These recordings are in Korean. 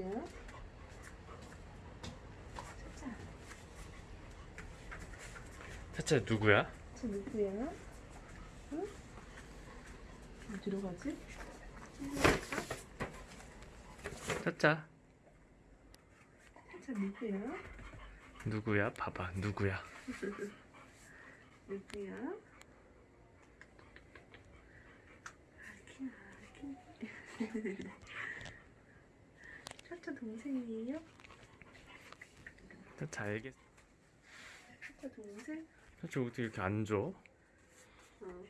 넣어줄게요. 차차. 차차 누구야? 차차 누구야? 응? 어디로 가지? 차차. 차차 누구야? 누구야? 봐봐 누구야? 누구야? 아키야 아키. 동생이에요? 알겠. 차차 동생? 차차 어떻게 이렇게 안 줘? 어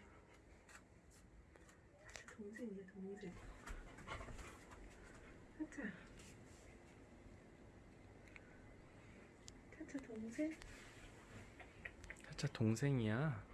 차차 동생이야 동생 차차 차차 동생? 차차 동생이야.